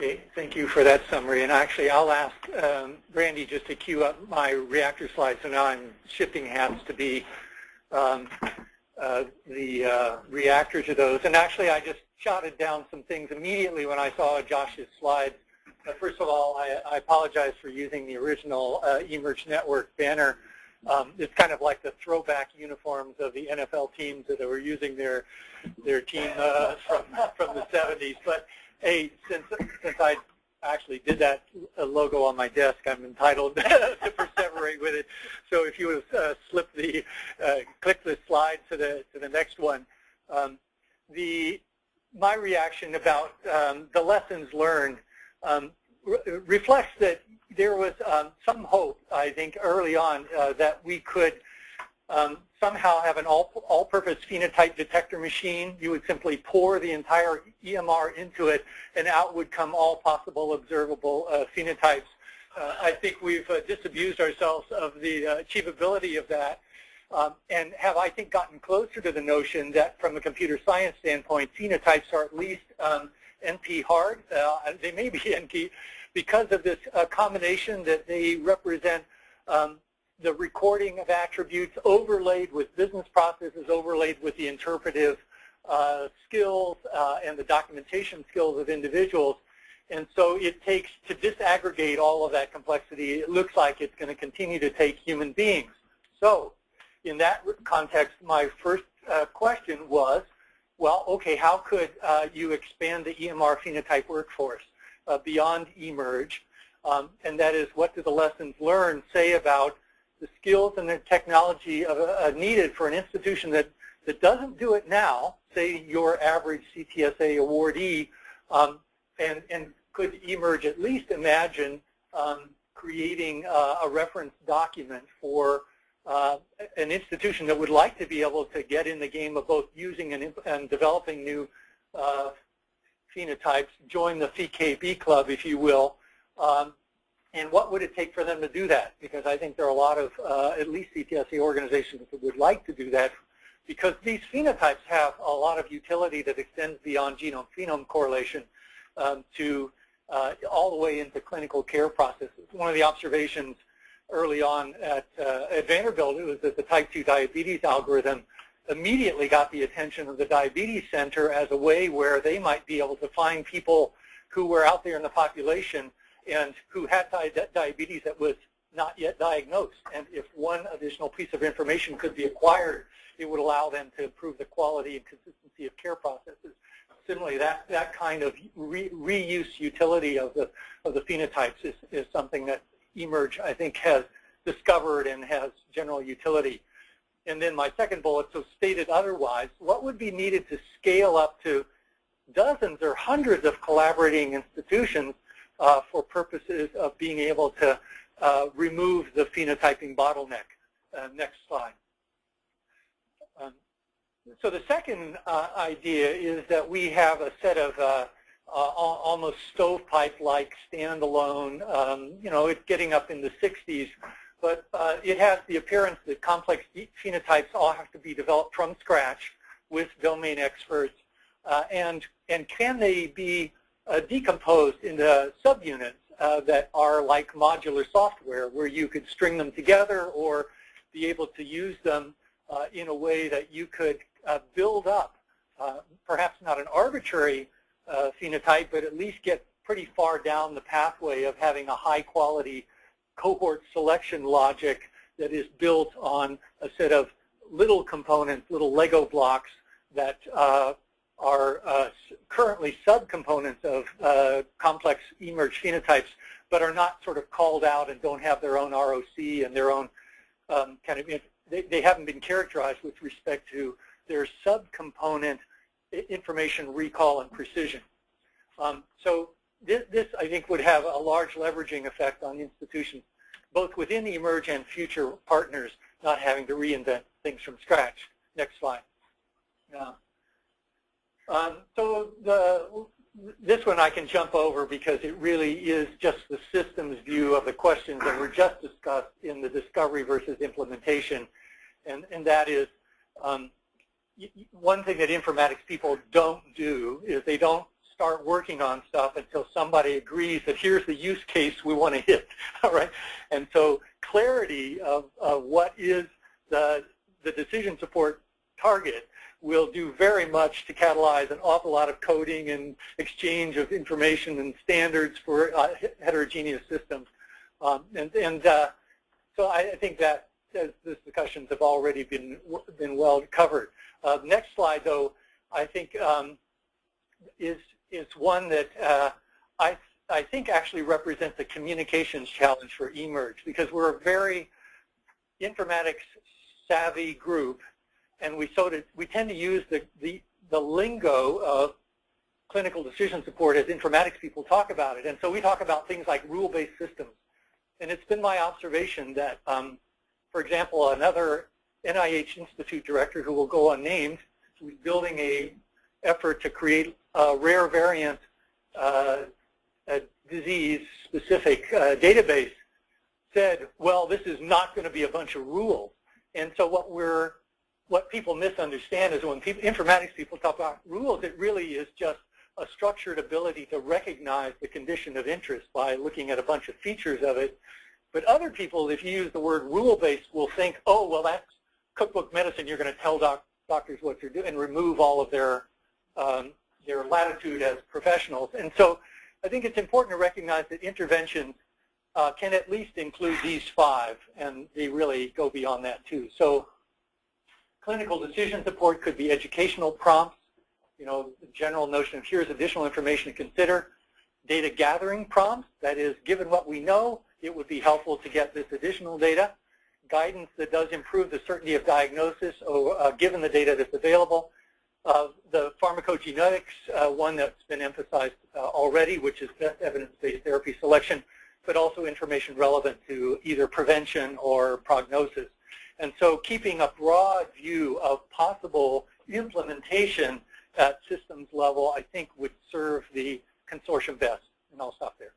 Okay, thank you for that summary. And actually, I'll ask um, Brandy just to queue up my reactor slides. So now I'm shifting hats to be um, uh, the uh, reactor to those. And actually, I just jotted down some things immediately when I saw Josh's slides. Uh, first of all, I, I, apologize for using the original uh, eMERGE Network banner. Um, it's kind of like the throwback uniforms of the NFL teams that were using their their team uh, from from the 70s. But hey, since since I actually did that logo on my desk, I'm entitled to perseverate with it. So if you would uh, slip the uh, click the slide to the to the next one, um, the my reaction about um, the lessons learned um, re reflects that there was um, some hope, I think, early on uh, that we could um, somehow have an all-purpose all phenotype detector machine. You would simply pour the entire EMR into it, and out would come all possible observable uh, phenotypes. Uh, I think we've uh, disabused ourselves of the uh, achievability of that um, and have, I think, gotten closer to the notion that from a computer science standpoint, phenotypes are at least um, NP hard. Uh, they may be NP because of this uh, combination that they represent um, the recording of attributes overlaid with business processes, overlaid with the interpretive uh, skills uh, and the documentation skills of individuals. And so it takes, to disaggregate all of that complexity, it looks like it's going to continue to take human beings. So in that context, my first uh, question was, well, okay, how could uh, you expand the EMR phenotype workforce uh, beyond eMERGE? Um, and that is, what do the lessons learned say about the skills and the technology of, uh, needed for an institution that, that doesn't do it now, say your average CTSA awardee, um, and, and could eMERGE at least imagine um, creating uh, a reference document for uh, an institution that would like to be able to get in the game of both using and, and developing new uh, phenotypes, join the PheKB club, if you will, um, and what would it take for them to do that? Because I think there are a lot of, uh, at least CTSA organizations that would like to do that because these phenotypes have a lot of utility that extends beyond genome-phenome correlation um, to uh, all the way into clinical care processes. One of the observations early on at, uh, at Vanderbilt was that the type 2 diabetes algorithm immediately got the attention of the diabetes center as a way where they might be able to find people who were out there in the population and who had diabetes that was not yet diagnosed. And if one additional piece of information could be acquired, it would allow them to improve the quality and consistency of care processes. Similarly, that, that kind of re, reuse utility of the, of the phenotypes is, is something that eMERGE, I think, has discovered and has general utility. And then my second bullet, so stated otherwise, what would be needed to scale up to dozens or hundreds of collaborating institutions uh, for purposes of being able to uh, remove the phenotyping bottleneck. Uh, next slide. Um, so the second uh, idea is that we have a set of uh, uh, almost stovepipe-like standalone, um, you know, it's getting up in the 60s, but it has the appearance that complex phenotypes all have to be developed from scratch with domain experts. and, and can they be uh, decomposed into subunits uh, that are like modular software where you could string them together or be able to use them uh, in a way that you could uh, build up uh, perhaps not an arbitrary uh, phenotype, but at least get pretty far down the pathway of having a high quality cohort selection logic that is built on a set of little components, little Lego blocks that are uh, currently subcomponents of uh, complex eMERGE phenotypes, but are not sort of called out and don't have their own ROC and their own um, kind of, they, they haven't been characterized with respect to their subcomponent information recall and precision. Um, so this, this, I think, would have a large leveraging effect on institutions, both within the eMERGE and future partners, not having to reinvent things from scratch. Next slide. Uh, um, so the, this one I can jump over because it really is just the systems view of the questions that were just discussed in the discovery versus implementation. And, and that is um, one thing that informatics people don't do is they don't start working on stuff until somebody agrees that here's the use case we want to hit, all right? And so clarity of, of what is the, the decision support target will do very much to catalyze an awful lot of coding and exchange of information and standards for uh, heterogeneous systems. Um, and and uh, so I, I think that as these discussions have already been been well covered. Uh, next slide, though, I think um, is is one that uh, I I think actually represents a communications challenge for eMERGE because we're a very informatics savvy group and we sort of we tend to use the the the lingo of clinical decision support as informatics people talk about it. And so we talk about things like rule-based systems. And it's been my observation that, um, for example, another NIH Institute director who will go unnamed, who's building a effort to create a rare variant uh, disease-specific uh, database, said, well, this is not going to be a bunch of rules. And so what we're people misunderstand is when people, informatics people talk about rules, it really is just a structured ability to recognize the condition of interest by looking at a bunch of features of it. But other people, if you use the word rule-based, will think, oh, well, that's cookbook medicine. You're going to tell doc doctors what to do and remove all of their, um, their latitude as professionals. And so I think it's important to recognize that interventions uh, can at least include these five, and they really go beyond that too. So Clinical decision support could be educational prompts, you know, the general notion of here's additional information to consider. Data gathering prompts, that is, given what we know, it would be helpful to get this additional data. Guidance that does improve the certainty of diagnosis or, uh, given the data that's available. Uh, the pharmacogenetics, uh, one that's been emphasized uh, already, which is best evidence-based therapy selection, but also information relevant to either prevention or prognosis. And so keeping a broad view of possible implementation at systems level, I think would serve the consortium best. And I'll stop there.